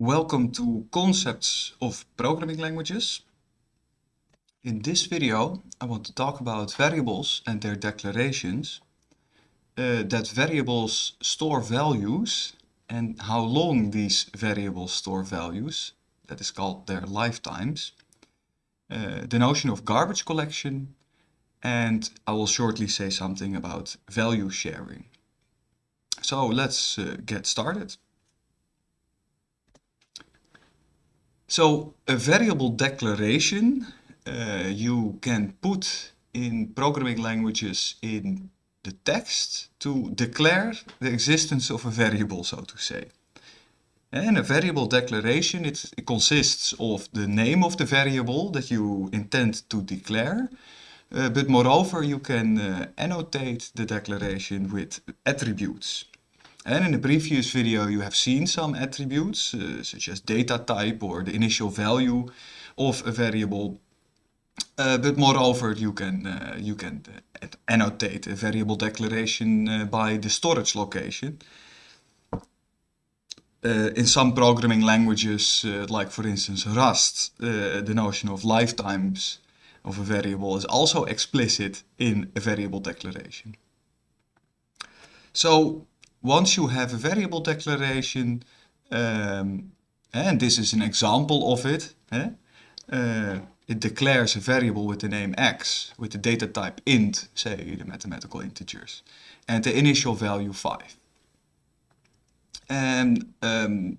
Welcome to Concepts of Programming Languages. In this video I want to talk about variables and their declarations, uh, that variables store values and how long these variables store values, that is called their lifetimes, uh, the notion of garbage collection, and I will shortly say something about value sharing. So let's uh, get started. So a variable declaration uh, you can put in programming languages in the text to declare the existence of a variable, so to say. And a variable declaration, it, consists of the name of the variable that you intend to declare, uh, but moreover you can uh, annotate the declaration with attributes. And in the previous video you have seen some attributes, uh, such as data type or the initial value of a variable. Uh, but moreover, you can, uh, you can annotate a variable declaration by the storage location. In some programming languages, like for instance Rust, the notion of lifetimes of a variable is also explicit in a variable declaration. So once you have a variable declaration, um, and this is an example of it, eh? uh, it declares a variable with the name x, with the data type int, say the mathematical integers, and the initial value 5. And um,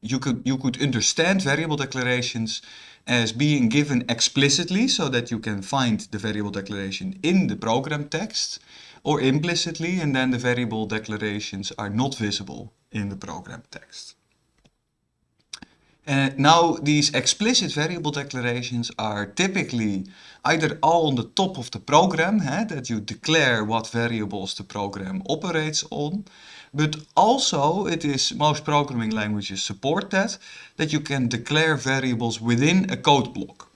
you could you could understand variable declarations as being given explicitly so that you can find the variable declaration in the program text or implicitly and then the variable declarations are not visible in the program text. And now these explicit variable declarations are typically either all on the top of the program, eh, that you declare what variables the program operates on, but also it is, most programming languages support that, that you can declare variables within a code block.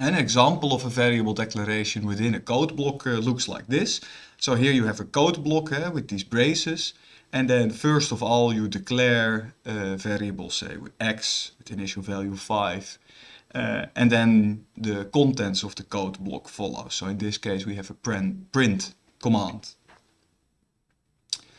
An example of a variable declaration within a code block uh, looks like this. So here you have a code block uh, with these braces. And then first of all you declare a variable, say with x, with initial value 5. Uh, and then the contents of the code block follow. So in this case we have a print, print command.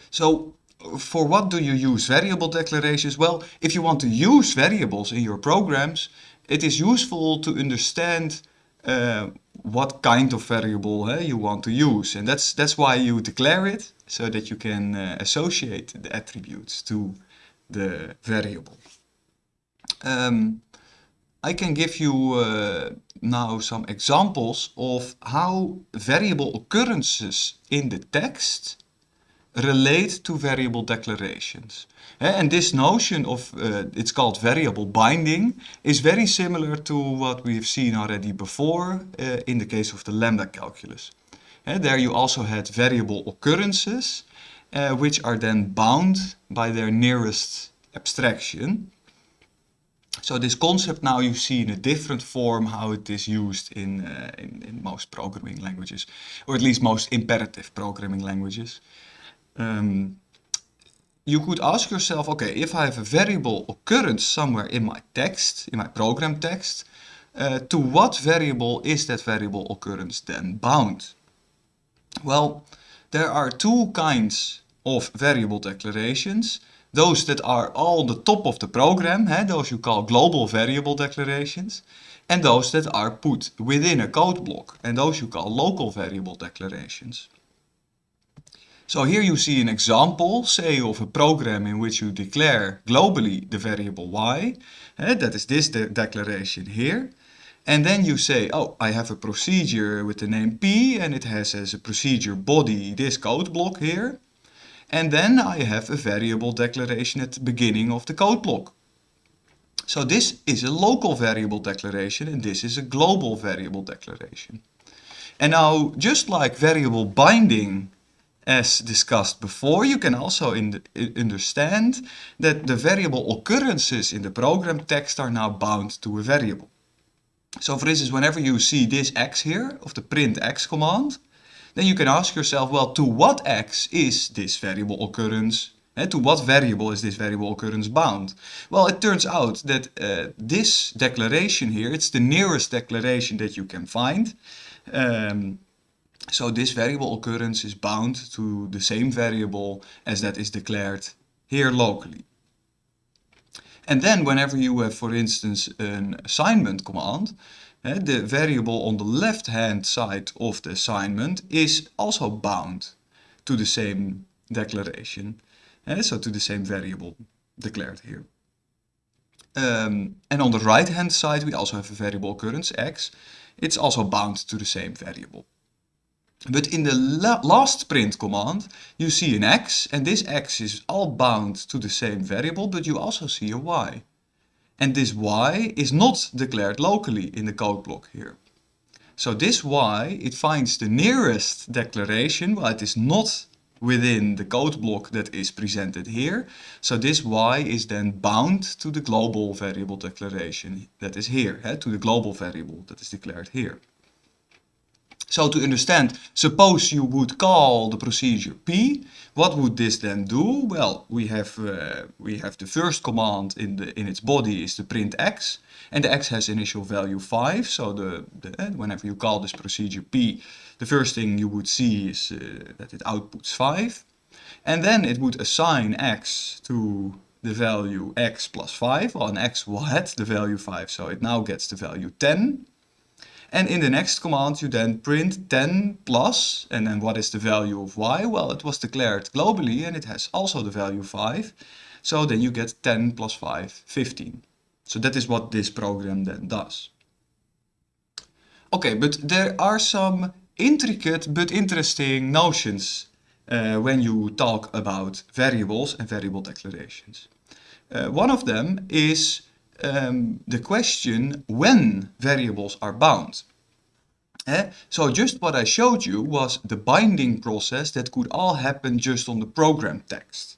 So for what do you use variable declarations? Well, if you want to use variables in your programs, it is useful to understand uh, what kind of variable uh, you want to use. And that's, that's why you declare it, so that you can uh, associate the attributes to the variable. Um, I can give you uh, now some examples of how variable occurrences in the text relate to variable declarations. And this notion of, uh, it's called variable binding, is very similar to what we have seen already before uh, in the case of the lambda calculus. And there you also had variable occurrences, uh, which are then bound by their nearest abstraction. So this concept now you see in a different form how it is used in, in, in most programming languages, or at least most imperative programming languages. Um, you could ask yourself, okay, if I have a variable occurrence somewhere in my text, in my program text, uh, to what variable is that variable occurrence then bound? Well, there are two kinds of variable declarations. Those that are all the top of the program, eh, those you call global variable declarations, and those that are put within a code block, and those you call local variable declarations. So here you see an example, say of a program in which you declare globally the variable y. Uh, that is this de declaration here. And then you say, oh, I have a procedure with the name p and it has as a procedure body this code block here. And then I have a variable declaration at the beginning of the code block. So this is a local variable declaration and this is a global variable declaration. And now, just like variable binding as discussed before, you can also understand that the variable occurrences in the program text are now bound to a variable. So for instance, whenever you see this x here, of the print x command, then you can ask yourself, well, to what x is this variable occurrence Eh, to what variable is this variable occurrence bound? Well, it turns out that uh, this declaration here, it's the nearest declaration that you can find. Um, so this variable occurrence is bound to the same variable as that is declared here locally. And then whenever you have, for instance, an assignment command, uh, the variable on the left-hand side of the assignment is also bound to the same declaration. Uh, so to the same variable declared here. Um, and on the right hand side we also have a variable occurrence x. It's also bound to the same variable. But in the la last print command you see an x and this x is all bound to the same variable but you also see a y. And this y is not declared locally in the code block here. So this y, it finds the nearest declaration, well it is not within the code block that is presented here. So this y is then bound to the global variable declaration that is here, eh, to the global variable that is declared here. So to understand, suppose you would call the procedure p, what would this then do? Well, we have uh, we have the first command in the in its body is the print x, and the x has initial value 5. So the, the uh, whenever you call this procedure p, the first thing you would see is uh, that it outputs 5. And then it would assign x to the value x plus 5. Well, an x had the value 5, so it now gets the value 10. And in the next command you then print 10 plus, and then what is the value of y? Well, it was declared globally and it has also the value 5. So then you get 10 plus 5, 15. So that is what this program then does. Okay, but there are some intricate but interesting notions uh, when you talk about variables and variable declarations. Uh, one of them is um, the question when variables are bound. Eh? So just what I showed you was the binding process that could all happen just on the program text.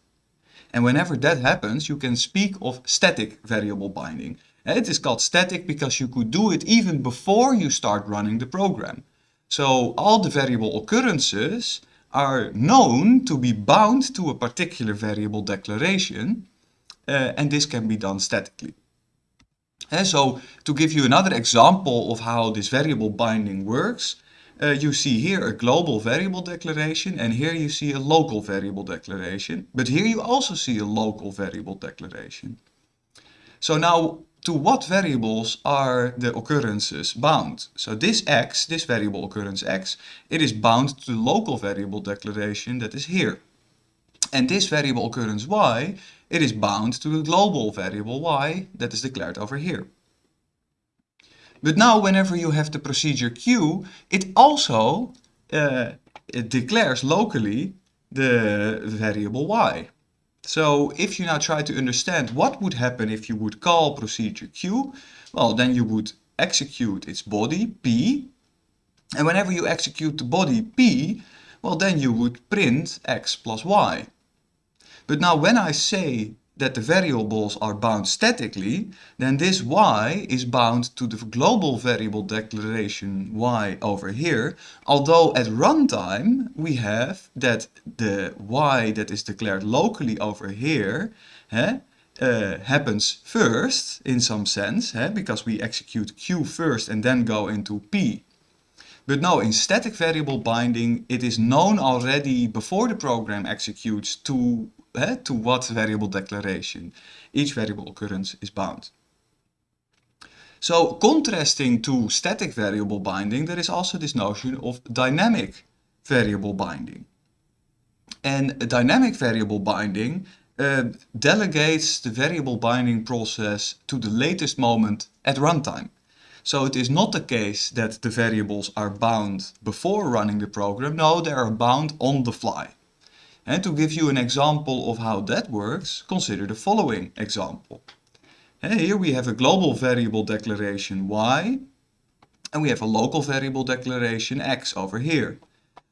And whenever that happens, you can speak of static variable binding. Eh? It is called static because you could do it even before you start running the program. So all the variable occurrences are known to be bound to a particular variable declaration uh, and this can be done statically. And so to give you another example of how this variable binding works, uh, you see here a global variable declaration and here you see a local variable declaration. But here you also see a local variable declaration. So now to what variables are the occurrences bound? So this x, this variable occurrence x, it is bound to the local variable declaration that is here. And this variable occurrence y, it is bound to the global variable y that is declared over here. But now whenever you have the procedure q, it also uh, it declares locally the variable y. So if you now try to understand what would happen if you would call procedure q, well then you would execute its body p, and whenever you execute the body p, well then you would print x plus y. But now when I say that the variables are bound statically, then this y is bound to the global variable declaration y over here, although at runtime we have that the y that is declared locally over here uh, happens first in some sense, because we execute q first and then go into p. But no, in static variable binding, it is known already before the program executes to to what variable declaration each variable occurrence is bound. So contrasting to static variable binding, there is also this notion of dynamic variable binding. And dynamic variable binding uh, delegates the variable binding process to the latest moment at runtime. So it is not the case that the variables are bound before running the program. No, they are bound on the fly. And to give you an example of how that works, consider the following example. Here we have a global variable declaration y, and we have a local variable declaration x over here.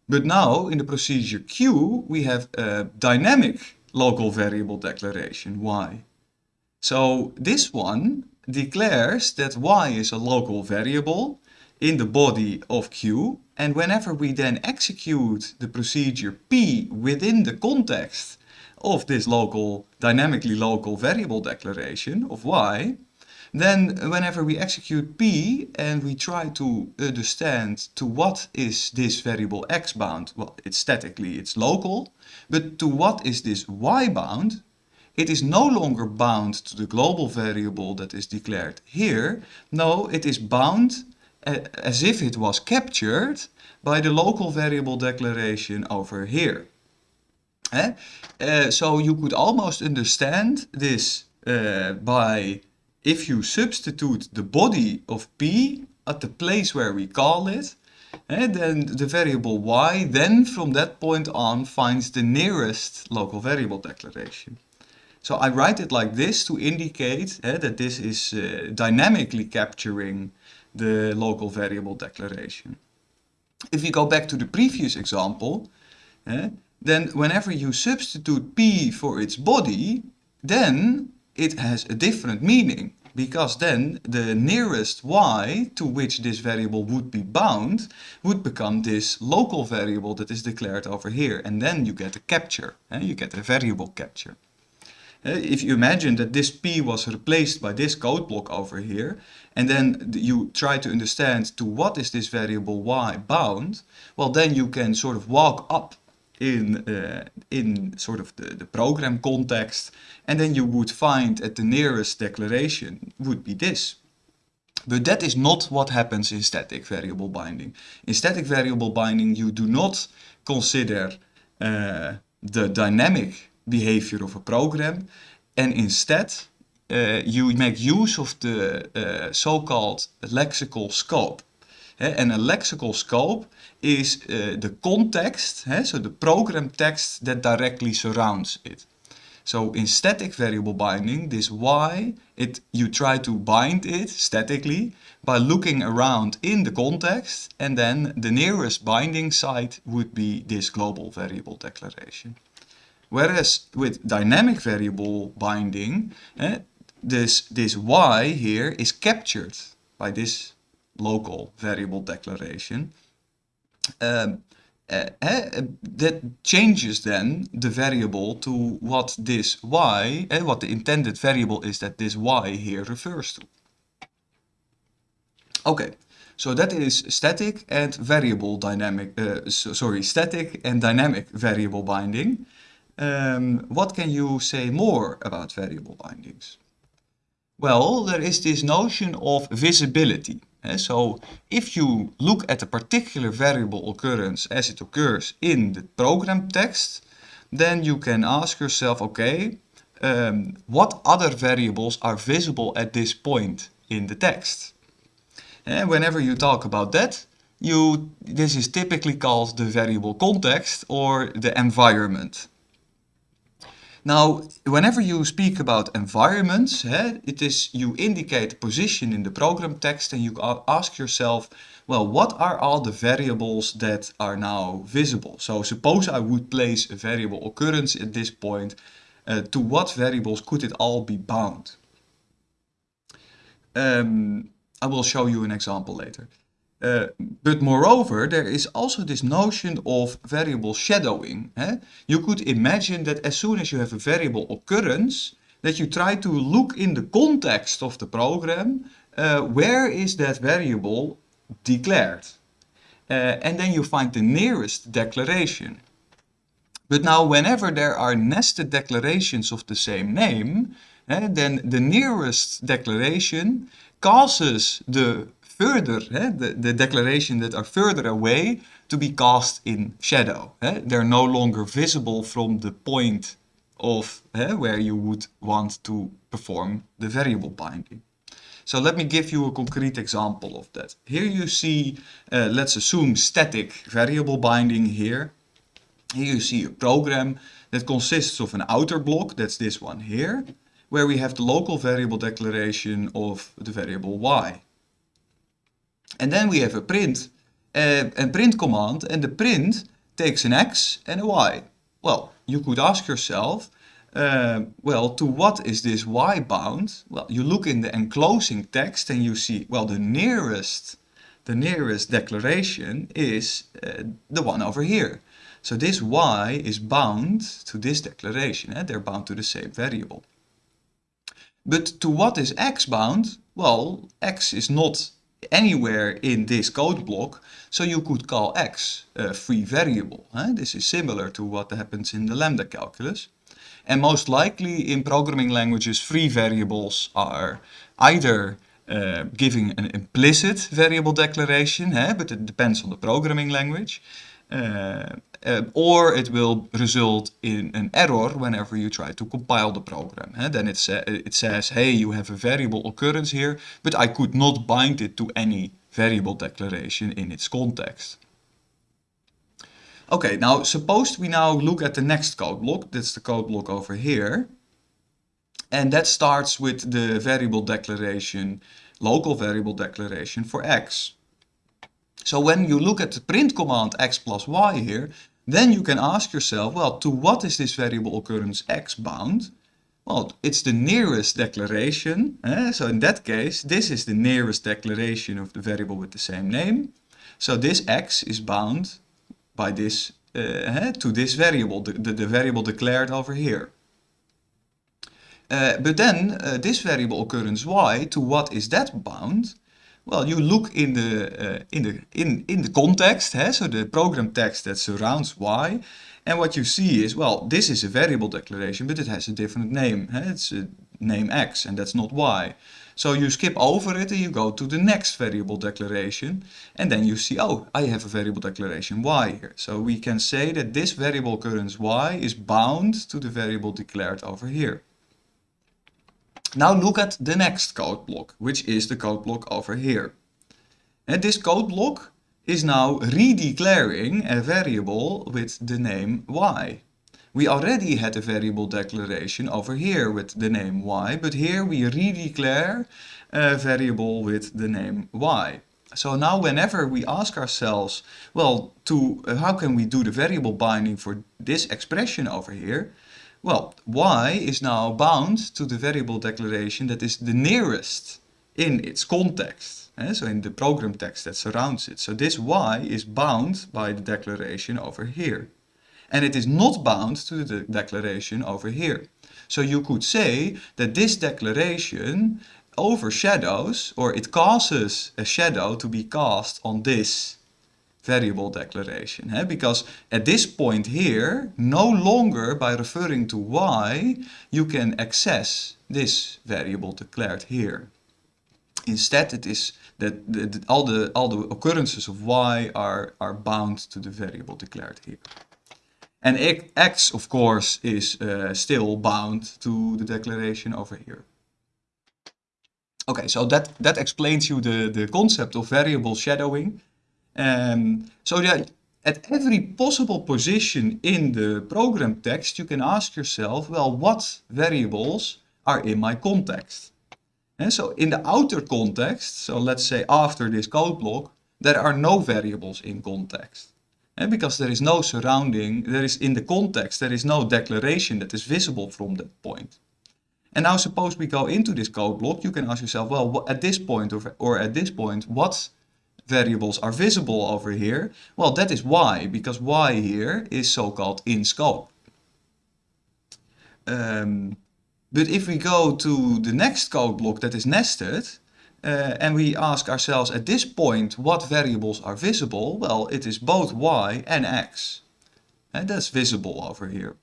But now in the procedure q, we have a dynamic local variable declaration y. So this one declares that y is a local variable in the body of q and whenever we then execute the procedure p within the context of this local, dynamically local variable declaration of y, then whenever we execute p and we try to understand to what is this variable x bound, well, it's statically, it's local, but to what is this y bound, it is no longer bound to the global variable that is declared here. No, it is bound as if it was captured by the local variable declaration over here. Eh? Uh, so you could almost understand this uh, by if you substitute the body of p at the place where we call it, eh, then the variable y then from that point on finds the nearest local variable declaration. So I write it like this to indicate eh, that this is uh, dynamically capturing the local variable declaration. If we go back to the previous example, eh, then whenever you substitute p for its body, then it has a different meaning because then the nearest y to which this variable would be bound would become this local variable that is declared over here and then you get a capture, eh? you get a variable capture. If you imagine that this p was replaced by this code block over here and then you try to understand to what is this variable y bound, well then you can sort of walk up in, uh, in sort of the, the program context and then you would find at the nearest declaration would be this. But that is not what happens in static variable binding. In static variable binding you do not consider uh, the dynamic behavior of a program and instead uh, you make use of the uh, so-called lexical scope. and a lexical scope is uh, the context, so the program text that directly surrounds it. So in static variable binding, this y, it, you try to bind it statically by looking around in the context and then the nearest binding site would be this global variable declaration. Whereas with dynamic variable binding, eh, this, this y here is captured by this local variable declaration. Um, uh, that changes then the variable to what this y, uh, what the intended variable is that this y here refers to. Okay, so that is static and variable dynamic, so, sorry, static and dynamic variable binding. Um, what can you say more about variable bindings? Well, there is this notion of visibility. Uh, so if you look at a particular variable occurrence as it occurs in the program text, then you can ask yourself, okay, um, what other variables are visible at this point in the text? And whenever you talk about that, you, this is typically called the variable context or the environment. Now, whenever you speak about environments, it is you indicate a position in the program text and you ask yourself, well, what are all the variables that are now visible? So suppose I would place a variable occurrence at this point, uh, to what variables could it all be bound? Um, I will show you an example later. Uh, but moreover, there is also this notion of variable shadowing. Eh? You could imagine that as soon as you have a variable occurrence, that you try to look in the context of the program, uh, where is that variable declared? Uh, and then you find the nearest declaration. But now whenever there are nested declarations of the same name, eh, then the nearest declaration causes the further, the, the declaration that are further away to be cast in shadow. They're no longer visible from the point of where you would want to perform the variable binding. So let me give you a concrete example of that. Here you see, uh, let's assume static variable binding here. Here you see a program that consists of an outer block, that's this one here, where we have the local variable declaration of the variable y. And then we have a print, uh, a print command, and the print takes an x and a y. Well, you could ask yourself, uh, well, to what is this y bound? Well, you look in the enclosing text and you see, well, the nearest, the nearest declaration is uh, the one over here. So this y is bound to this declaration, eh? they're bound to the same variable. But to what is x bound? Well, x is not anywhere in this code block, so you could call x a free variable. This is similar to what happens in the lambda calculus. And most likely in programming languages, free variables are either uh, giving an implicit variable declaration, but it depends on the programming language, uh, uh, or it will result in an error whenever you try to compile the program. Eh? Then it, sa it says, hey, you have a variable occurrence here, but I could not bind it to any variable declaration in its context. Okay, now suppose we now look at the next code block. That's the code block over here. And that starts with the variable declaration, local variable declaration for x. So when you look at the print command x plus y here, then you can ask yourself, well, to what is this variable occurrence x bound? Well, it's the nearest declaration. Eh? So in that case, this is the nearest declaration of the variable with the same name. So this x is bound by this uh, to this variable, the, the, the, variable declared over here. Uh, but then uh, this variable occurrence y, to what is that bound? Well, you look in the eh, in the in in the context, so the program text that surrounds y, and what you see is well, this is a variable declaration, but it has a different name. It's a name x, and that's not y. So you skip over it and you go to the next variable declaration and then you see, oh, I have a variable declaration y here. So we can say that this variable occurrence y is bound to the variable declared over here. Now look at the next code block, which is the code block over here. And this code block is now redeclaring a variable with the name y. We already had a variable declaration over here with the name y, but here we redeclare a variable with the name y. So now whenever we ask ourselves, well, to uh, how can we do the variable binding for this expression over here? Well, y is now bound to the variable declaration that is the nearest in its context. Eh? So in the program text that surrounds it. So this y is bound by the declaration over here and it is not bound to the declaration over here. So you could say that this declaration overshadows or it causes a shadow to be cast on this variable declaration. Because at this point here, no longer by referring to y, you can access this variable declared here. Instead, it is that all, the, all the occurrences of y are, are bound to the variable declared here. And x, of course, is uh, still bound to the declaration over here. Okay, so that, that explains you the, the concept of variable shadowing. Um, so that at every possible position in the program text, you can ask yourself, well, what variables are in my context? And so in the outer context, so let's say after this code block, there are no variables in context. And because there is no surrounding, there is in the context, there is no declaration that is visible from that point. And now suppose we go into this code block, you can ask yourself, well, at this point or, or at this point, what variables are visible over here? Well, that is y, because y here is so-called in scope. Um, but if we go to the next code block that is nested, uh, and we ask ourselves at this point what variables are visible, well, it is both y and x. And that's visible over here.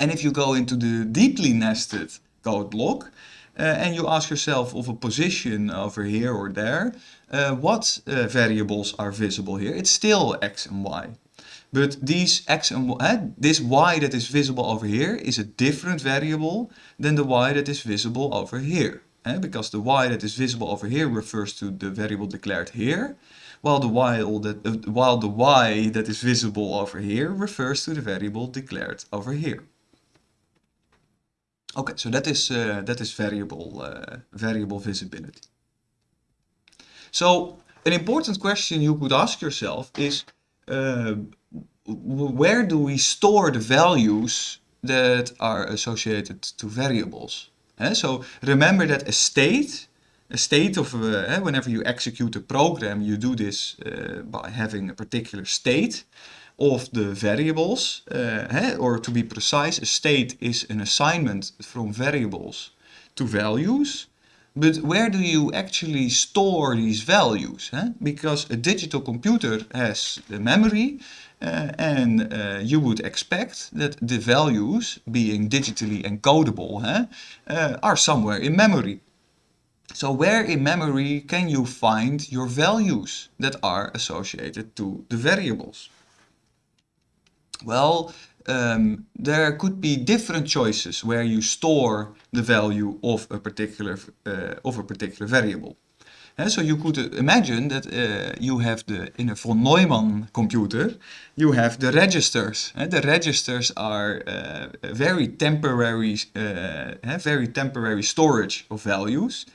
And if you go into the deeply nested code block and you ask yourself of a position over here or there, uh, what uh, variables are visible here? It's still x and y. But these x and y, eh, this y that is visible over here is a different variable than the y that is visible over here eh, because the y that is visible over here refers to the variable declared here, while the y that while the y that is visible over here refers to the variable declared over here. Okay, so that is uh, that is variable uh, variable visibility. So an important question you could ask yourself is uh, where do we store the values that are associated to variables? Uh, so remember that a state, a state of, whenever you execute a program, you do this by having a particular state. Of the variables, uh, or to be precise, a state is an assignment from variables to values. But where do you actually store these values? Huh? Because a digital computer has the memory uh, and uh, you would expect that the values, being digitally encodable, huh, uh, are somewhere in memory. So where in memory can you find your values that are associated to the variables? Well, um, there could be different choices where you store the value of a particular uh, of a particular variable. And so you could imagine that uh, you have the in a von Neumann computer, you have the registers. And the registers are uh, very temporary, uh, very temporary storage of values.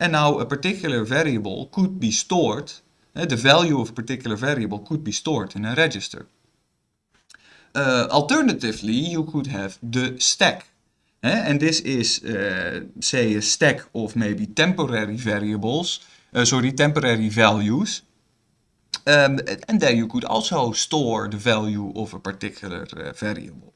And now a particular variable could be stored, uh, the value of a particular variable could be stored in a register. Uh, alternatively, you could have the stack. Uh, and this is, uh, say, a stack of maybe temporary variables, uh, sorry, temporary values. Um, and there you could also store the value of a particular variable.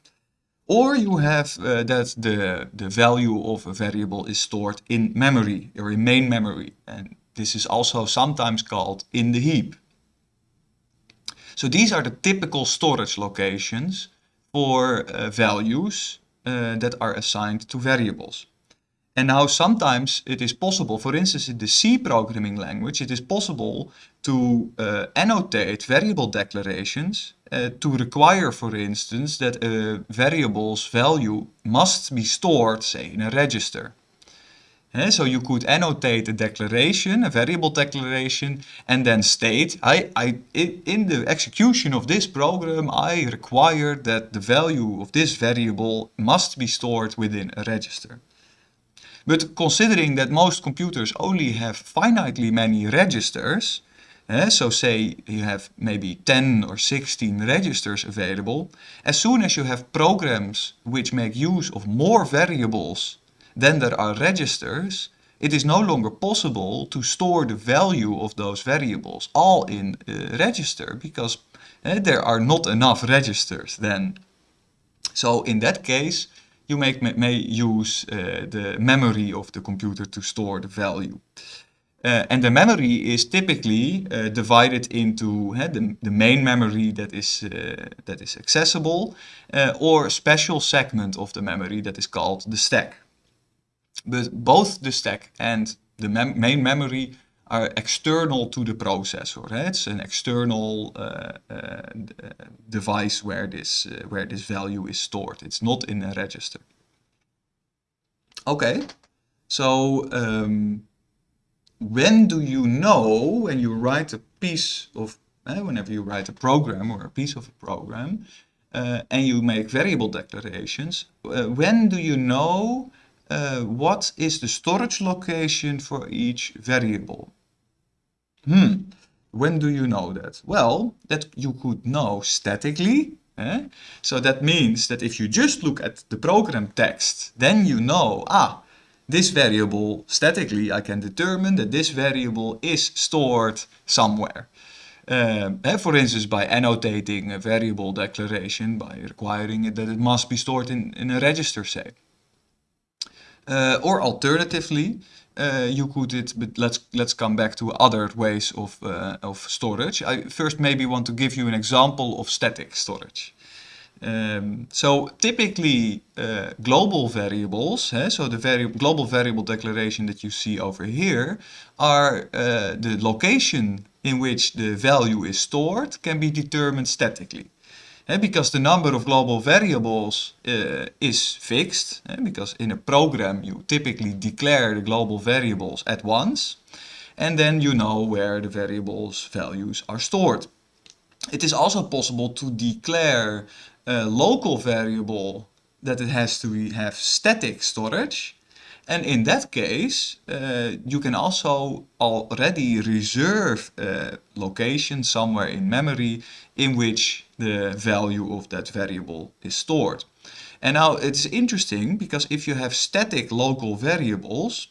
Or you have uh, that the, the value of a variable is stored in memory or in main memory. And this is also sometimes called in the heap. So these are the typical storage locations for uh, values uh, that are assigned to variables. And now sometimes it is possible, for instance in the C programming language, it is possible to uh, annotate variable declarations uh, to require, for instance, that a variable's value must be stored, say, in a register. So you could annotate a declaration, a variable declaration, and then state, I, I, in the execution of this program, I require that the value of this variable must be stored within a register. But considering that most computers only have finitely many registers, so say you have maybe 10 or 16 registers available, as soon as you have programs which make use of more variables than there are registers, it is no longer possible to store the value of those variables all in a register because uh, there are not enough registers then. So in that case, you make, may use uh, the memory of the computer to store the value. Uh, and the memory is typically uh, divided into the, the main memory that is, that is accessible or a special segment of the memory that is called the stack. But both the stack and the mem main memory are external to the processor. Eh? It's an external uh, uh, device where this, uh, where this value is stored. It's not in a register. Okay, so um, when do you know when you write a piece of, eh, whenever you write a program or a piece of a program, uh, and you make variable declarations, uh, when do you know uh, what is the storage location for each variable? Hmm, when do you know that? Well, that you could know statically. Eh? So that means that if you just look at the program text, then you know, ah, this variable, statically, I can determine that this variable is stored somewhere. Um, eh, for instance, by annotating a variable declaration, by requiring it that it must be stored in, in a register, say. Uh, or alternatively, uh, you could it, but let's let's come back to other ways of uh, of storage. I first maybe want to give you an example of static storage. Um, so typically uh, global variables, eh, so the vari global variable declaration that you see over here, are uh, the location in which the value is stored can be determined statically. Because the number of global variables uh, is fixed, because in a program you typically declare the global variables at once, and then you know where the variables values are stored. It is also possible to declare a local variable that it has to have static storage, and in that case, uh, you can also already reserve a location somewhere in memory in which the value of that variable is stored. And now it's interesting because if you have static local variables,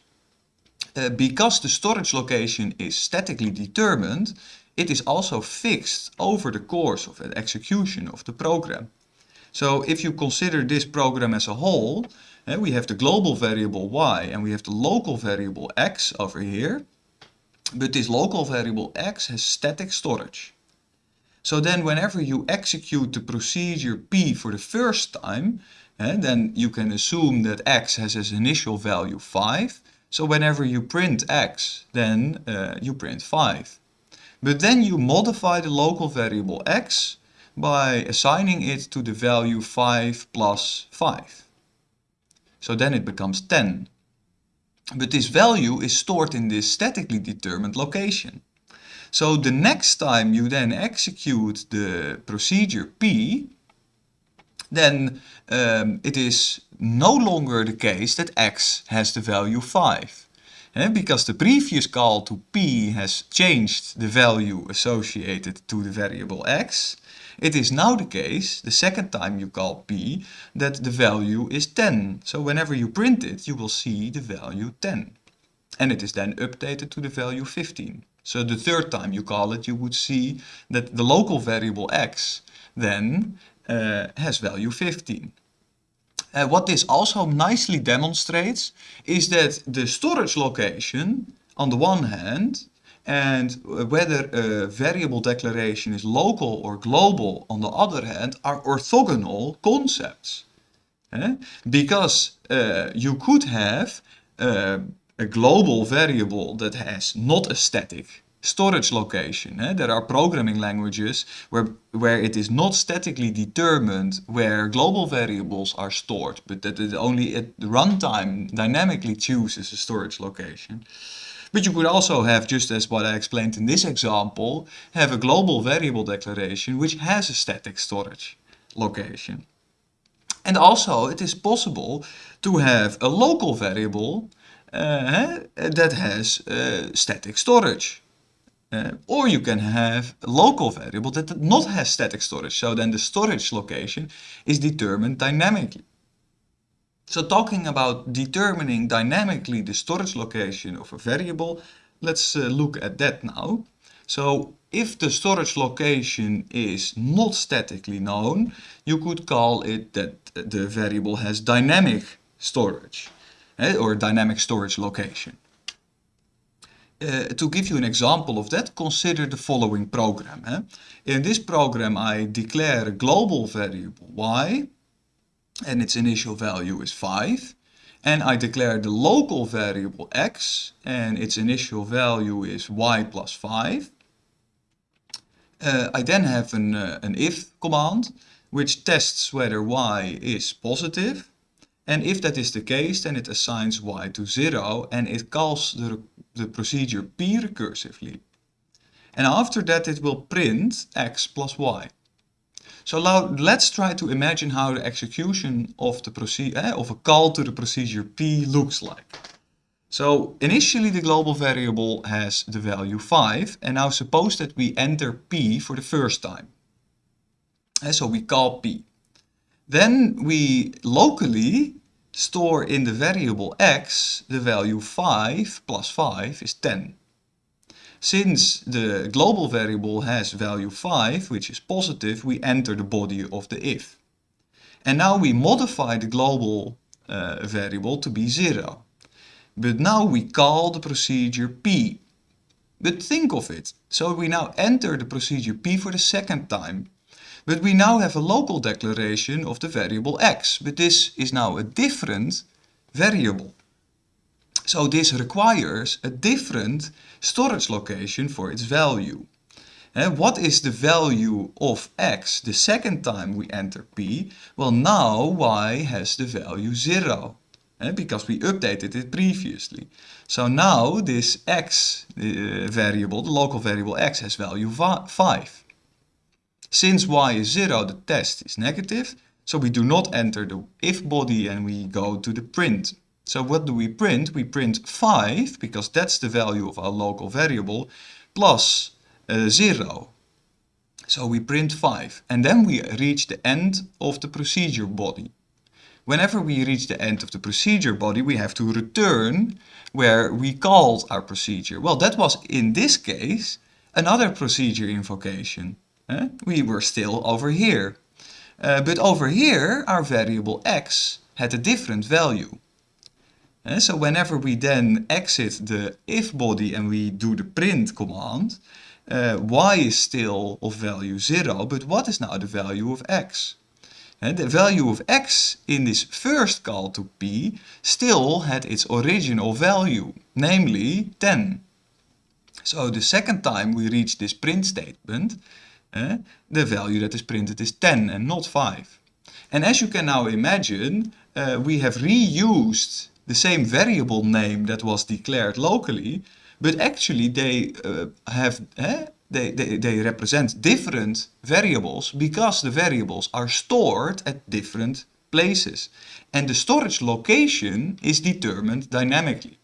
uh, because the storage location is statically determined, it is also fixed over the course of the execution of the program. So if you consider this program as a whole, eh, we have the global variable y and we have the local variable x over here. But this local variable x has static storage. So then whenever you execute the procedure p for the first time, eh, then you can assume that x has as initial value 5. So whenever you print x, then uh, you print 5. But then you modify the local variable x by assigning it to the value 5 plus 5. So then it becomes 10. But this value is stored in this statically determined location. So the next time you then execute the procedure P, then um, it is no longer the case that x has the value 5. Eh, because the previous call to p has changed the value associated to the variable x, it is now the case, the second time you call p, that the value is 10. So whenever you print it, you will see the value 10. And it is then updated to the value 15. So the third time you call it, you would see that the local variable x then uh, has value 15. Uh, what this also nicely demonstrates is that the storage location on the one hand and whether a variable declaration is local or global on the other hand are orthogonal concepts. Eh? Because uh, you could have uh, a global variable that has not a static storage location. Eh? There are programming languages where, where it is not statically determined where global variables are stored, but that it only at runtime dynamically chooses a storage location. But you could also have, just as what I explained in this example, have a global variable declaration which has a static storage location. And also it is possible to have a local variable that has uh, static storage. Or you can have a local variable that does not has static storage. So then the storage location is determined dynamically. So talking about determining dynamically the storage location of a variable, let's look at that now. So if the storage location is not statically known, you could call it that the variable has dynamic storage eh, or dynamic storage location. Uh, to give you an example of that, consider the following program. Eh? In this program I declare a global variable y and its initial value is 5. And I declare the local variable x and its initial value is y plus 5. Uh, I then have an, uh, an if command which tests whether y is positive. And if that is the case, then it assigns y to 0 and it calls the, the procedure p recursively. And after that it will print x plus y. So now let's try to imagine how the execution of the eh, of a call to the procedure p looks like. So initially the global variable has the value 5 and now suppose that we enter p for the first time. And eh, so we call p. Then we locally store in the variable x the value 5 plus 5 is 10. Since the global variable has value 5, which is positive, we enter the body of the if. And now we modify the global uh, variable to be 0. But now we call the procedure p. But think of it. So we now enter the procedure p for the second time. But we now have a local declaration of the variable x. But this is now a different variable. So this requires a different storage location for its value. And what is the value of x the second time we enter p? Well, now y has the value 0. Eh, because we updated it previously. So now this x uh, variable, the local variable x, has value 5. Since y is 0, the test is negative, so we do not enter the if body and we go to the print so what do we print? We print 5, because that's the value of our local variable, plus uh, 0. So we print 5. And then we reach the end of the procedure body. Whenever we reach the end of the procedure body, we have to return where we called our procedure. Well, that was in this case another procedure invocation. We were still over here. Uh, but over here, our variable x had a different value. So whenever we then exit the if body and we do the print command, uh, y is still of value 0, but what is now the value of x? And the value of x in this first call to p still had its original value, namely 10. So the second time we reach this print statement, uh, the value that is printed is 10 and not 5. And as you can now imagine, uh, we have reused the same variable name that was declared locally, but actually they uh, have eh, they, they, they represent different variables because the variables are stored at different places. And the storage location is determined dynamically.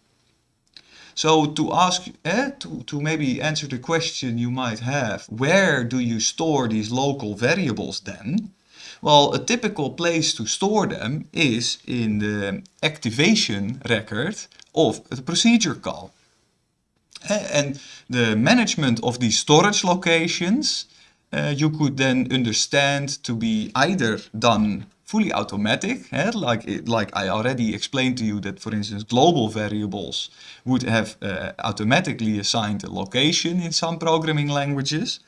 So to ask, eh, to, to maybe answer the question you might have, where do you store these local variables then? Well, a typical place to store them is in the activation record of the procedure call. And the management of these storage locations, uh, you could then understand to be either done fully automatic, like, like I already explained to you that, for instance, global variables would have uh, automatically assigned a location in some programming languages,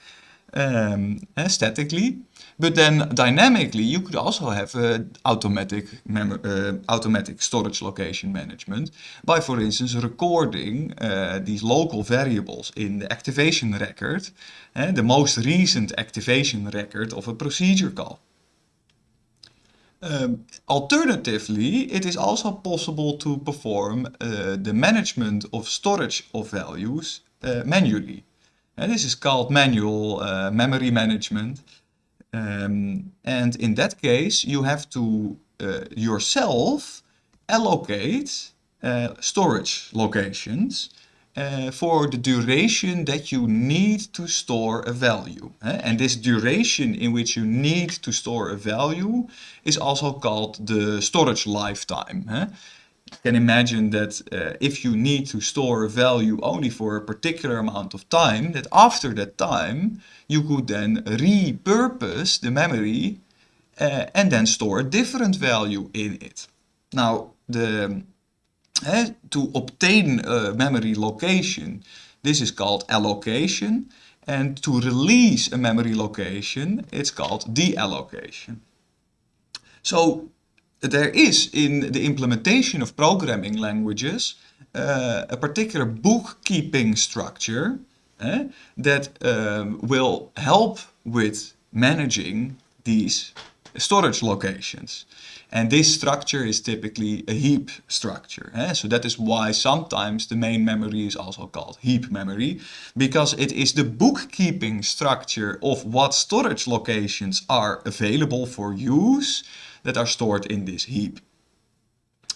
um, statically. But then dynamically, you could also have uh, automatic, uh, automatic storage location management by, for instance, recording uh, these local variables in the activation record, the most recent activation record of a procedure call. Um, alternatively, it is also possible to perform uh, the management of storage of values uh, manually. And this is called manual memory management. Um, and in that case, you have to uh, yourself allocate uh, storage locations uh, for the duration that you need to store a value. Eh? And this duration in which you need to store a value is also called the storage lifetime. Eh? can imagine that uh, if you need to store a value only for a particular amount of time, that after that time you could then repurpose the memory uh, and then store a different value in it. Now, the, to obtain a memory location, this is called allocation. And to release a memory location, it's called deallocation. So there is in the implementation of programming languages uh, a particular bookkeeping structure eh, that um, will help with managing these storage locations. And this structure is typically a heap structure. Eh? So that is why sometimes the main memory is also called heap memory, because it is the bookkeeping structure of what storage locations are available for use that are stored in this heap.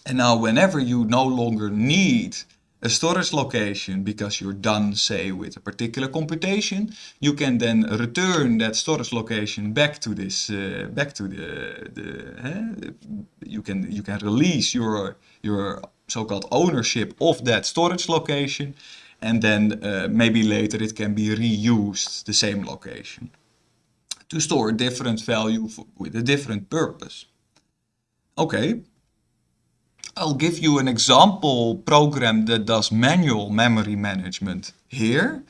And now whenever you no longer need a storage location because you're done, say, with a particular computation, you can then return that storage location back to this, uh, back to the, the uh, you can you can release your your so-called ownership of that storage location, and then uh, maybe later it can be reused the same location to store a different value for, with a different purpose. Okay, I'll give you an example program that does manual memory management here.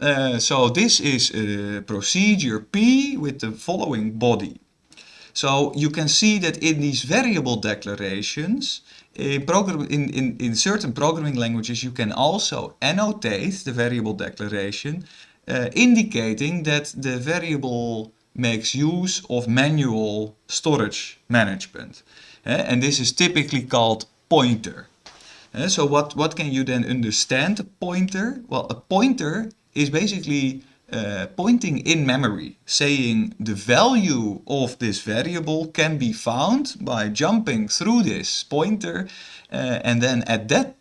Uh, so this is a procedure P with the following body. So you can see that in these variable declarations, in, program, in, in, in certain programming languages, you can also annotate the variable declaration, uh, indicating that the variable makes use of manual storage management. And this is typically called pointer. So what, what can you then understand a pointer? Well, a pointer is basically uh, pointing in memory, saying the value of this variable can be found by jumping through this pointer uh, and then at that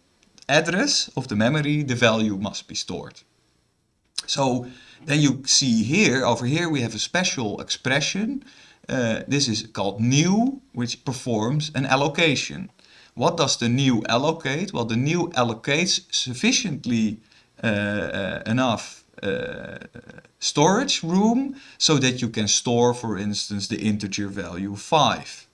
address of the memory the value must be stored. So then you see here, over here we have a special expression. Uh, this is called new, which performs an allocation. What does the new allocate? Well, the new allocates sufficiently uh, enough uh, storage room so that you can store, for instance, the integer value 5.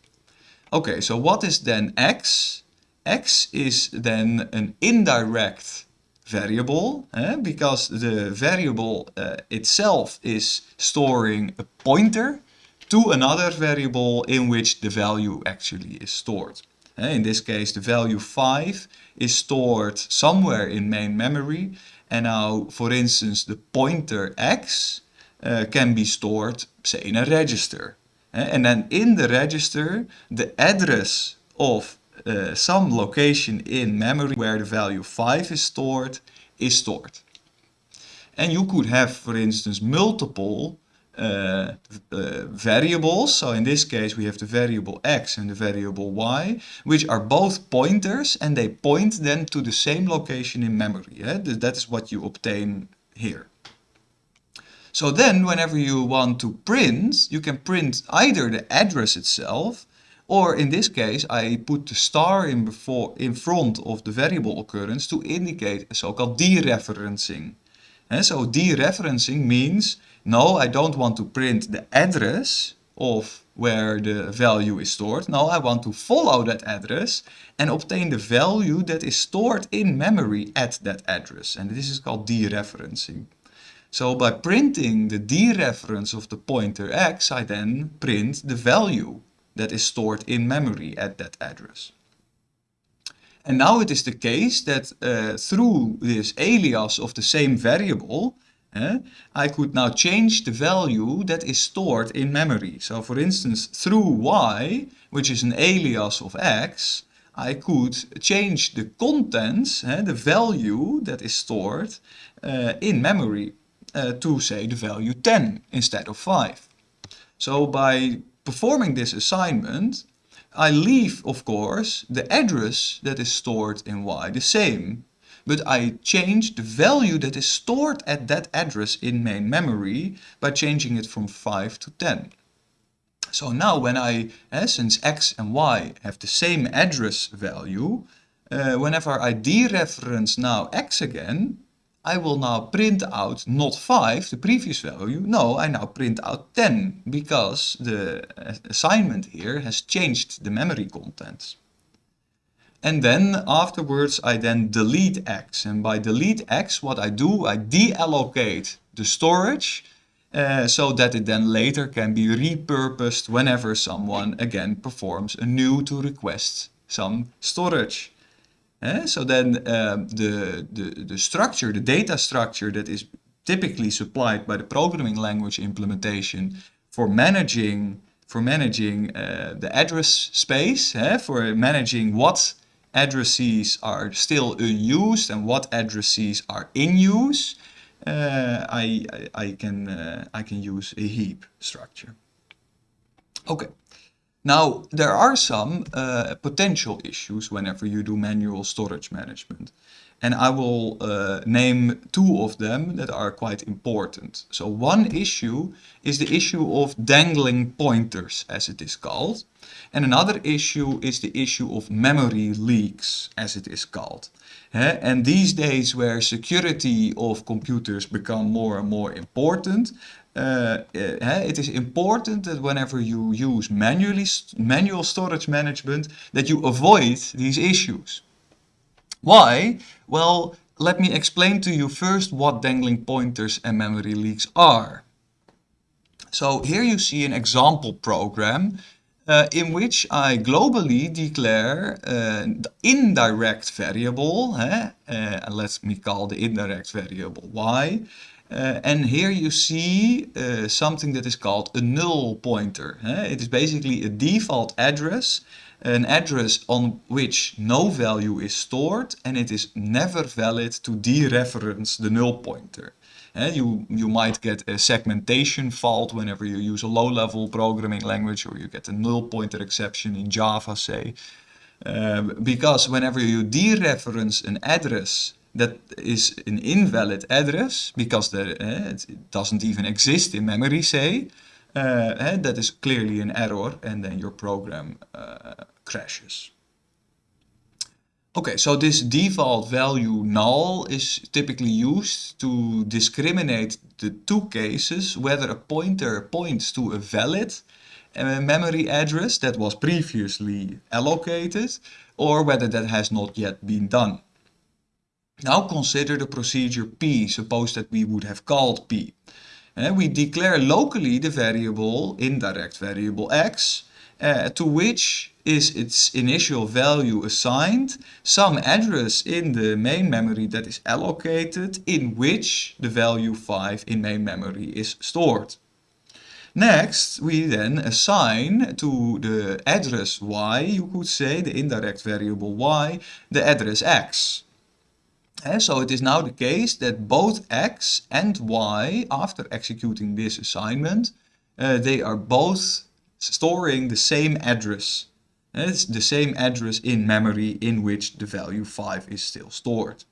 Okay, so what is then x? x is then an indirect variable eh? because the variable uh, itself is storing a pointer to another variable in which the value actually is stored. Eh? In this case the value 5 is stored somewhere in main memory and now for instance the pointer x uh, can be stored say in a register. Eh? And then in the register the address of uh, some location in memory where the value 5 is stored is stored. And you could have, for instance, multiple uh, uh, variables. So in this case we have the variable x and the variable y, which are both pointers and they point then to the same location in memory. Eh? That is what you obtain here. So then whenever you want to print, you can print either the address itself or in this case, I put the star in, before, in front of the variable occurrence to indicate a so-called dereferencing. And so dereferencing means, no, I don't want to print the address of where the value is stored. No, I want to follow that address and obtain the value that is stored in memory at that address. And this is called dereferencing. So by printing the dereference of the pointer x, I then print the value that is stored in memory at that address. And now it is the case that uh, through this alias of the same variable, I could now change the value that is stored in memory. So for instance, through y, which is an alias of x, I could change the contents, the value that is stored uh, in memory uh, to say the value 10 instead of 5. So by performing this assignment, I leave, of course, the address that is stored in y the same, but I change the value that is stored at that address in main memory by changing it from 5 to 10. So now when I, eh, since x and y have the same address value, uh, whenever I dereference now x again, I will now print out not 5, the previous value. No, I now print out 10 because the assignment here has changed the memory contents. And then afterwards I then delete x. And by delete x what I do, I deallocate the storage uh, so that it then later can be repurposed whenever someone again performs a new to request some storage. Eh? So then um, the, the, the structure, the data structure that is typically supplied by the programming language implementation for managing for managing uh, the address space, eh? for managing what addresses are still unused and what addresses are in use, uh, I, I, I, can, uh, I can use a heap structure. Okay. Now, there are some uh, potential issues whenever you do manual storage management. And I will uh, name two of them that are quite important. So one issue is the issue of dangling pointers, as it is called. And another issue is the issue of memory leaks, as it is called. And these days where security of computers become more and more important, uh, it is important that whenever you use manually manual storage management that you avoid these issues. Why? Well, let me explain to you first what dangling pointers and memory leaks are. So here you see an example program uh, in which I globally declare uh, the indirect variable, uh, let me call the indirect variable y, uh, and here you see uh, something that is called a null pointer. Uh, it is basically a default address, an address on which no value is stored and it is never valid to dereference the null pointer. Uh, you, you might get a segmentation fault whenever you use a low-level programming language or you get a null pointer exception in Java, say. Uh, because whenever you dereference an address that is an invalid address because there, uh, it doesn't even exist in memory, say, uh, that is clearly an error and then your program uh, crashes. Okay, so this default value null is typically used to discriminate the two cases whether a pointer points to a valid uh, memory address that was previously allocated or whether that has not yet been done. Now consider the procedure p, suppose that we would have called p. We declare locally the variable, indirect variable x, uh, to which is its initial value assigned, some address in the main memory that is allocated in which the value 5 in main memory is stored. Next, we then assign to the address y, you could say, the indirect variable y, the address x. And so it is now the case that both x and y, after executing this assignment, uh, they are both storing the same address. It's the same address in memory in which the value 5 is still stored.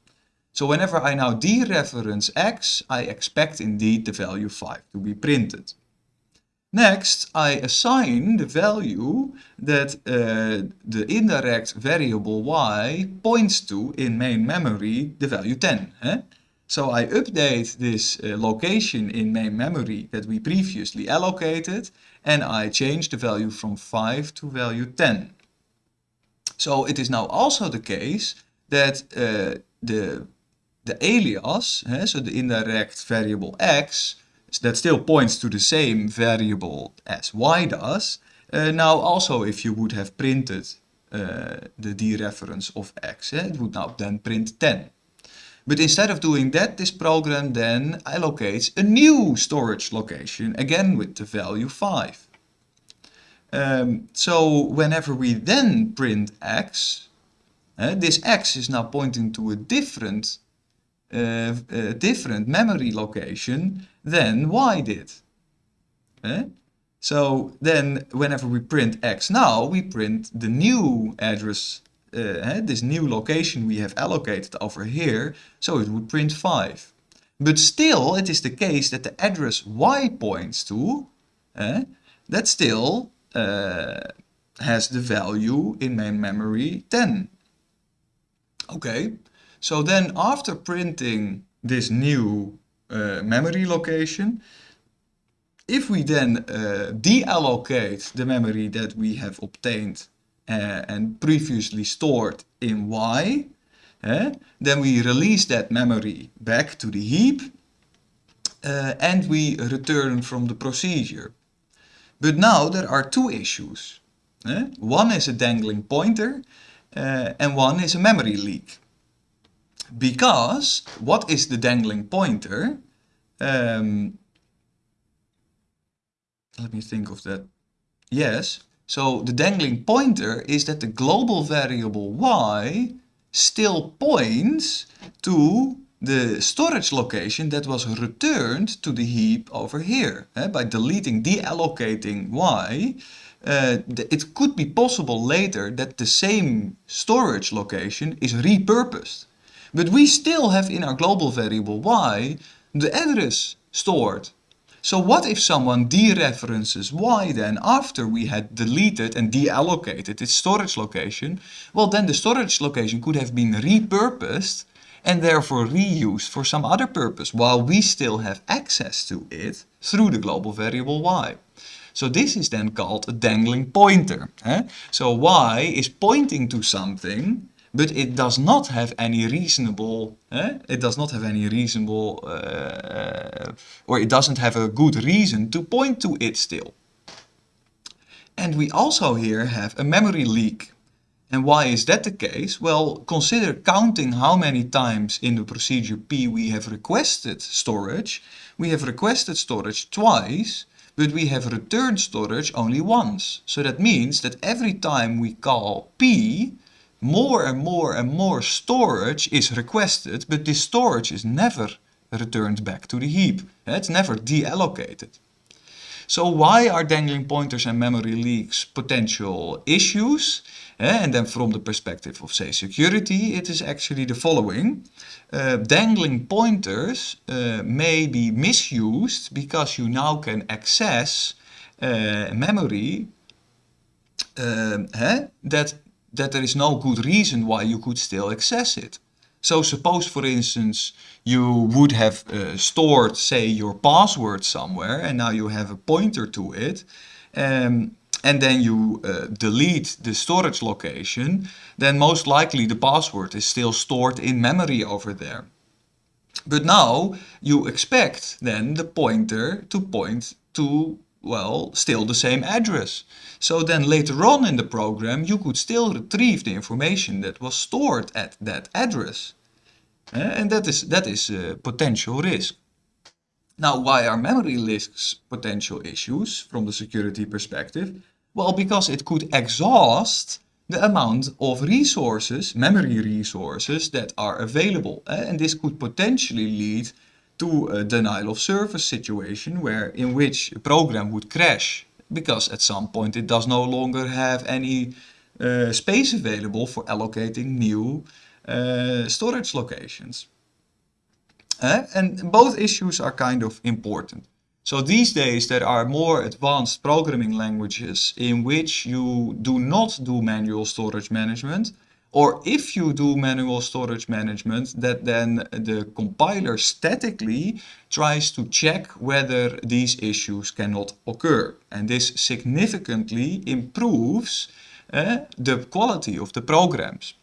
So whenever I now dereference x, I expect indeed the value 5 to be printed. Next, I assign the value that uh, the indirect variable y points to in main memory, the value 10. Eh? So I update this uh, location in main memory that we previously allocated and I change the value from 5 to value 10. So it is now also the case that uh, the, the alias, uh, so the indirect variable x, that still points to the same variable as y does, uh, now also if you would have printed uh, the dereference of x, eh, it would now then print 10. But instead of doing that, this program then allocates a new storage location, again with the value 5. Um, so whenever we then print x, uh, this x is now pointing to a different, uh, uh, different memory location than y did. Uh, so then whenever we print x now, we print the new address uh, this new location we have allocated over here, so it would print 5. But still, it is the case that the address y points to, uh, that still uh, has the value in main memory 10. Okay, so then after printing this new uh, memory location, if we then uh, deallocate the memory that we have obtained uh, and previously stored in Y, uh, then we release that memory back to the heap uh, and we return from the procedure. But now there are two issues. Eh? One is a dangling pointer uh, and one is a memory leak. Because what is the dangling pointer? Um, let me think of that. Yes, so the dangling pointer is that the global variable y still points to the storage location that was returned to the heap over here. Eh? By deleting, deallocating y, uh, it could be possible later that the same storage location is repurposed. But we still have in our global variable y the address stored. So what if someone dereferences y then after we had deleted and deallocated its storage location? Well then the storage location could have been repurposed and therefore reused for some other purpose while we still have access to it through the global variable y. So this is then called a dangling pointer. Eh? So y is pointing to something but it does not have any reasonable, eh? it does not have any reasonable, uh, or it doesn't have a good reason to point to it still. And we also here have a memory leak. And why is that the case? Well, consider counting how many times in the procedure P we have requested storage. We have requested storage twice, but we have returned storage only once. So that means that every time we call P, more and more and more storage is requested, but this storage is never returned back to the heap. It's never deallocated. So why are dangling pointers and memory leaks potential issues? And then from the perspective of say security, it is actually the following. Uh, dangling pointers uh, may be misused because you now can access uh, memory uh, that that there is no good reason why you could still access it. So suppose, for instance, you would have uh, stored, say, your password somewhere, and now you have a pointer to it, um, and then you uh, delete the storage location, then most likely the password is still stored in memory over there. But now you expect then the pointer to point to, well, still the same address. So then later on in the program you could still retrieve the information that was stored at that address. Uh, and that is, that is a potential risk. Now, why are memory risks potential issues from the security perspective? Well, because it could exhaust the amount of resources, memory resources that are available. Uh, and this could potentially lead to a denial of service situation where in which a program would crash because at some point it does no longer have any uh, space available for allocating new uh, storage locations. Uh, and both issues are kind of important. So these days there are more advanced programming languages in which you do not do manual storage management or if you do manual storage management that then the compiler statically tries to check whether these issues cannot occur and this significantly improves uh, the quality of the programs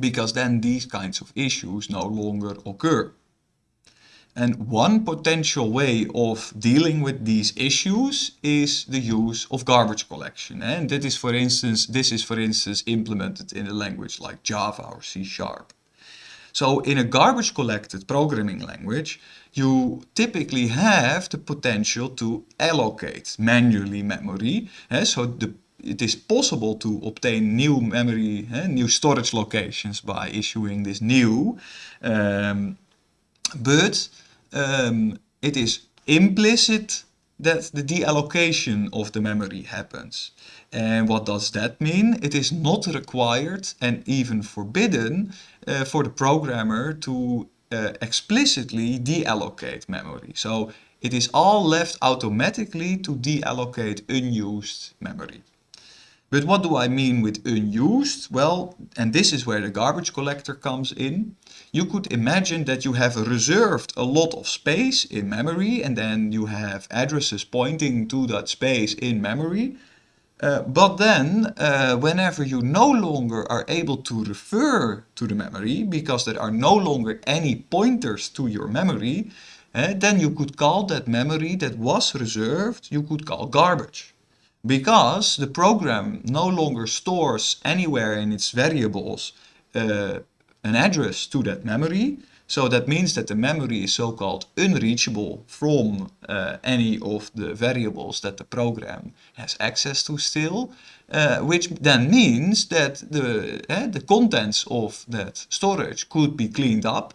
because then these kinds of issues no longer occur. And one potential way of dealing with these issues is the use of garbage collection. And that is for instance, this is for instance implemented in a language like Java or C Sharp. So in a garbage collected programming language, you typically have the potential to allocate manually memory. So the it is possible to obtain new memory, eh, new storage locations by issuing this new, um, but um, it is implicit that the deallocation of the memory happens. And what does that mean? It is not required and even forbidden uh, for the programmer to uh, explicitly deallocate memory. So it is all left automatically to deallocate unused memory. But what do I mean with unused? Well, and this is where the garbage collector comes in. You could imagine that you have reserved a lot of space in memory and then you have addresses pointing to that space in memory. Uh, but then, uh, whenever you no longer are able to refer to the memory, because there are no longer any pointers to your memory, uh, then you could call that memory that was reserved, you could call garbage because the program no longer stores anywhere in its variables uh, an address to that memory. So that means that the memory is so-called unreachable from uh, any of the variables that the program has access to still, uh, which then means that the, uh, the contents of that storage could be cleaned up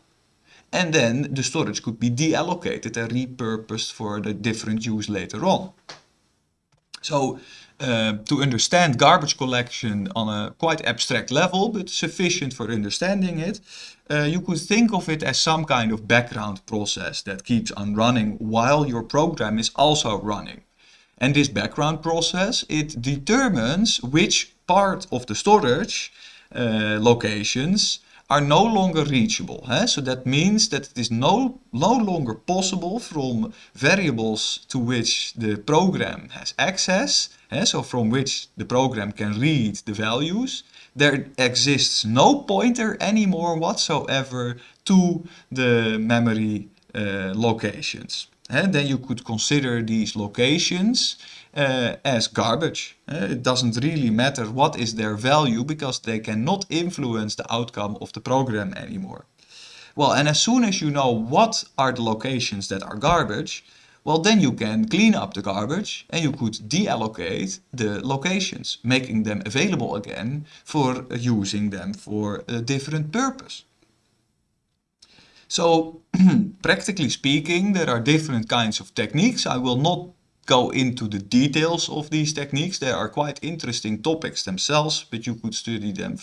and then the storage could be deallocated and repurposed for the different use later on. So uh, to understand garbage collection on a quite abstract level, but sufficient for understanding it, uh, you could think of it as some kind of background process that keeps on running while your program is also running. And this background process, it determines which part of the storage uh, locations are no longer reachable. Eh? So that means that it is no, no longer possible from variables to which the program has access, eh? so from which the program can read the values, there exists no pointer anymore whatsoever to the memory uh, locations. And then you could consider these locations uh, as garbage. Uh, it doesn't really matter what is their value because they cannot influence the outcome of the program anymore. Well, and as soon as you know what are the locations that are garbage, well then you can clean up the garbage and you could deallocate the locations, making them available again for using them for a different purpose. So practically speaking, there are different kinds of techniques. I will not go into the details of these techniques. They are quite interesting topics themselves, but you could study them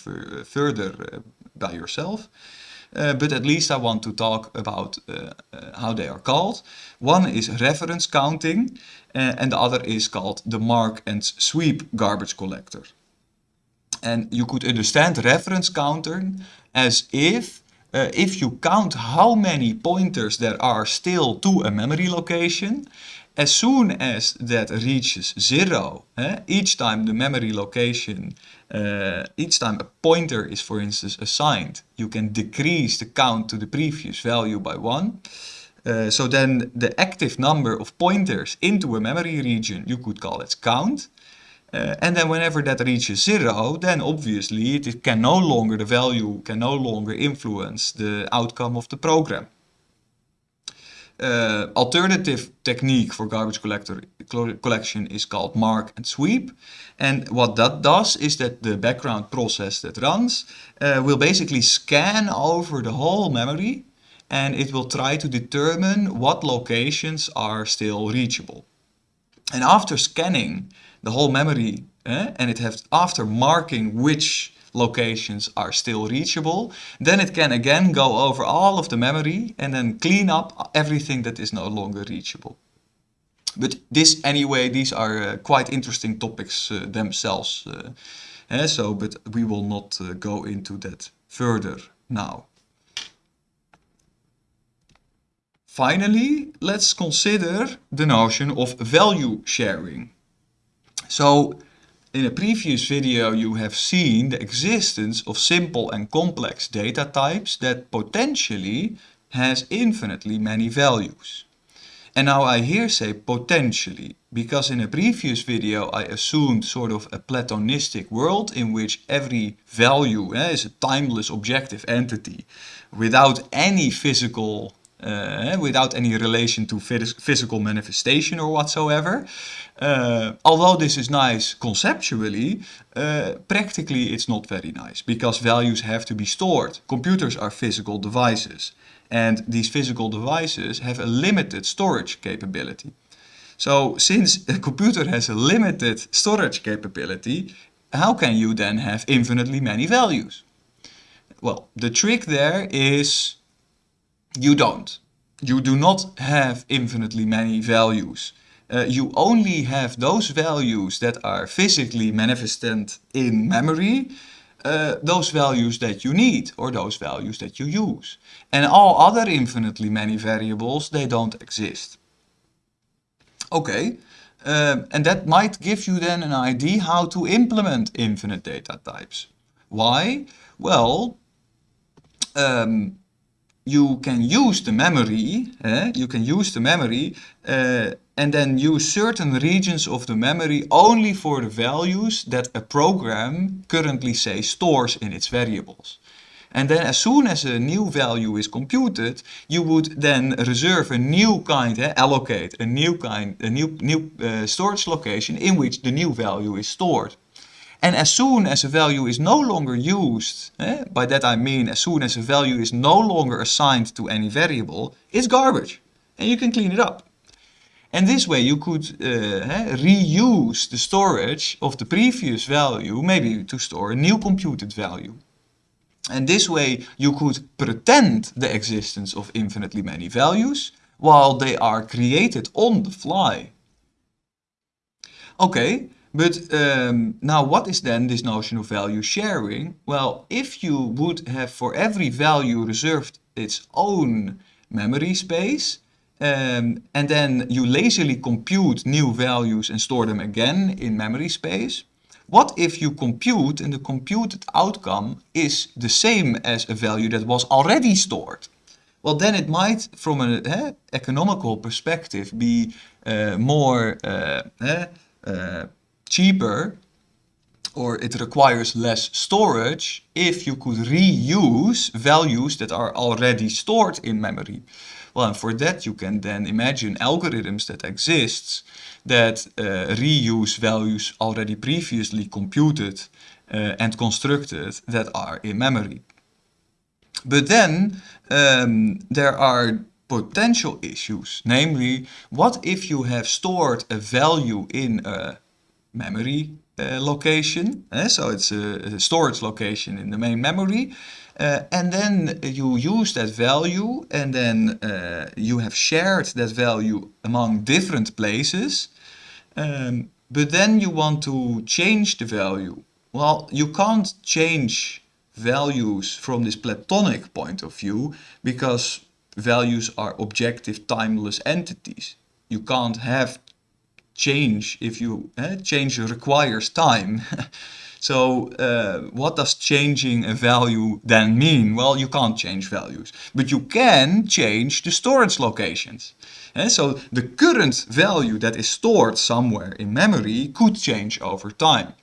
further uh, by yourself. Uh, but at least I want to talk about uh, uh how they are called. One is reference counting uh, and the other is called the mark and sweep garbage collector. And you could understand reference counting as if uh, if you count how many pointers there are still to a memory location, as soon as that reaches zero, eh, each time the memory location, uh, each time a pointer is for instance assigned, you can decrease the count to the previous value by one. Uh, so then the active number of pointers into a memory region, you could call it count. Uh, and then whenever that reaches zero, then obviously it can no longer, the value can no longer influence the outcome of the program. Uh, alternative technique for garbage collector collection is called mark and sweep. And what that does is that the background process that runs uh, will basically scan over the whole memory and it will try to determine what locations are still reachable. And after scanning the whole memory eh, and it has after marking which locations are still reachable, then it can again go over all of the memory and then clean up everything that is no longer reachable. But this anyway, these are uh, quite interesting topics uh, themselves. Uh, eh, so, but we will not uh, go into that further now. Finally, let's consider the notion of value sharing. So in a previous video you have seen the existence of simple and complex data types that potentially has infinitely many values. And now I here say potentially, because in a previous video I assumed sort of a platonistic world in which every value eh, is a timeless objective entity without any physical uh, without any relation to physical manifestation or whatsoever. Uh, although this is nice conceptually, uh, practically it's not very nice because values have to be stored. Computers are physical devices and these physical devices have a limited storage capability. So since a computer has a limited storage capability, how can you then have infinitely many values? Well, the trick there is you don't. You do not have infinitely many values. Uh, you only have those values that are physically manifested in memory, uh, those values that you need or those values that you use. And all other infinitely many variables, they don't exist. Okay, uh, and that might give you then an idea how to implement infinite data types. Why? Well, um, you can use the memory, eh? you can use the memory uh, and then use certain regions of the memory only for the values that a program currently say stores in its variables. And then as soon as a new value is computed, you would then reserve a new kind, eh, allocate a new kind, a new, new uh, storage location in which the new value is stored. And as soon as a value is no longer used, eh, by that I mean as soon as a value is no longer assigned to any variable, it's garbage. And you can clean it up. And this way you could uh, eh, reuse the storage of the previous value, maybe to store a new computed value. And this way you could pretend the existence of infinitely many values while they are created on the fly. Okay, but um, now what is then this notion of value sharing? Well, if you would have for every value reserved its own memory space, um, and then you lazily compute new values and store them again in memory space, what if you compute and the computed outcome is the same as a value that was already stored? Well, then it might, from an eh, economical perspective, be uh, more uh, uh, cheaper or it requires less storage if you could reuse values that are already stored in memory. Well, and for that you can then imagine algorithms that exist that uh, reuse values already previously computed uh, and constructed that are in memory. But then um, there are potential issues, namely, what if you have stored a value in a memory uh, location. Uh, so it's a, a, storage location in the main memory. Uh, and then you use that value and then uh, you have shared that value among different places. Um, but then you want to change the value Well, you can't change values from this Platonic point of view because values are objective timeless entities. You can't have change if you eh, change requires time. so uh, what does changing a value then mean? Well, you can't change values, but you can change the storage locations. And eh, so the current value that is stored somewhere in memory could change over time.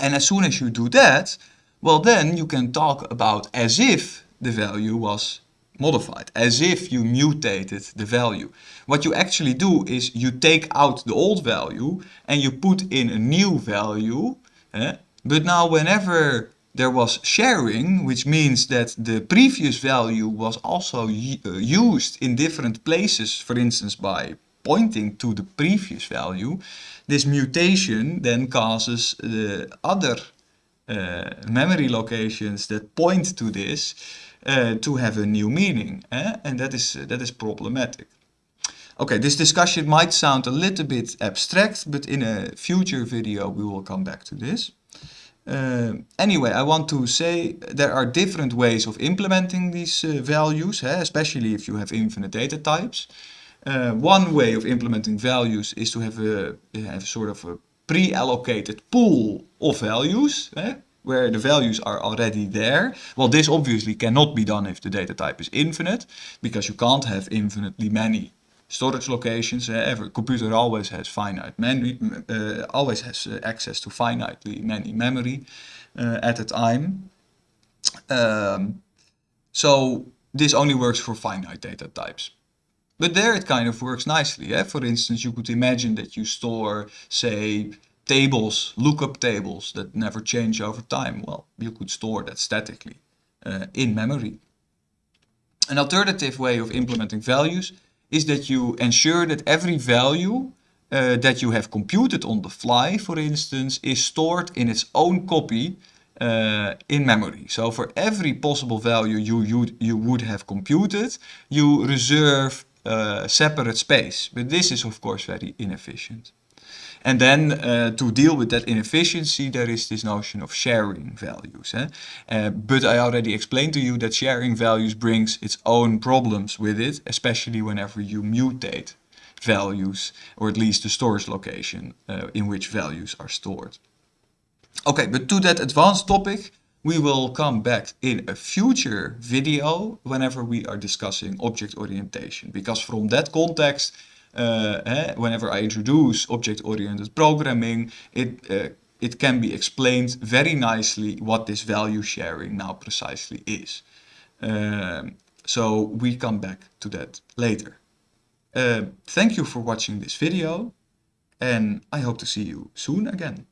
And as soon as you do that, well then you can talk about as if the value was modified, as if you mutated the value. What you actually do is you take out the old value and you put in a new value. Eh? But now whenever there was sharing, which means that the previous value was also uh, used in different places, for instance by pointing to the previous value, this mutation then causes the other uh, memory locations that point to this uh, to have a new meaning. Eh? And that is, uh, that is problematic. Okay, this discussion might sound a little bit abstract, but in a future video we will come back to this. Uh, anyway, I want to say there are different ways of implementing these uh, values, eh? especially if you have infinite data types. Uh, one way of implementing values is to have a, have sort of a pre-allocated pool of values. Eh? Where the values are already there. Well, this obviously cannot be done if the data type is infinite, because you can't have infinitely many storage locations. Uh, every computer always has finite memory, uh, always has uh, access to finitely many memory uh, at a time. Um, so this only works for finite data types. But there it kind of works nicely. Eh? For instance, you could imagine that you store, say, tables, lookup tables that never change over time. Well, you could store that statically uh, in memory. An alternative way of implementing values is that you ensure that every value uh, that you have computed on the fly, for instance, is stored in its own copy uh, in memory. So for every possible value you, you, you would have computed, you reserve uh, separate space. But this is of course very inefficient. And then uh, to deal with that inefficiency, there is this notion of sharing values. Eh? Uh, but I already explained to you that sharing values brings its own problems with it, especially whenever you mutate values, or at least the storage location uh, in which values are stored. Okay, but to that advanced topic, we will come back in a future video whenever we are discussing object orientation, because from that context, eh, whenever I introduce object-oriented programming, it, uh, it can be explained very nicely what this value sharing now precisely is. Um, so we come back to that later. Uh, thank you for watching this video and I hope to see you soon again.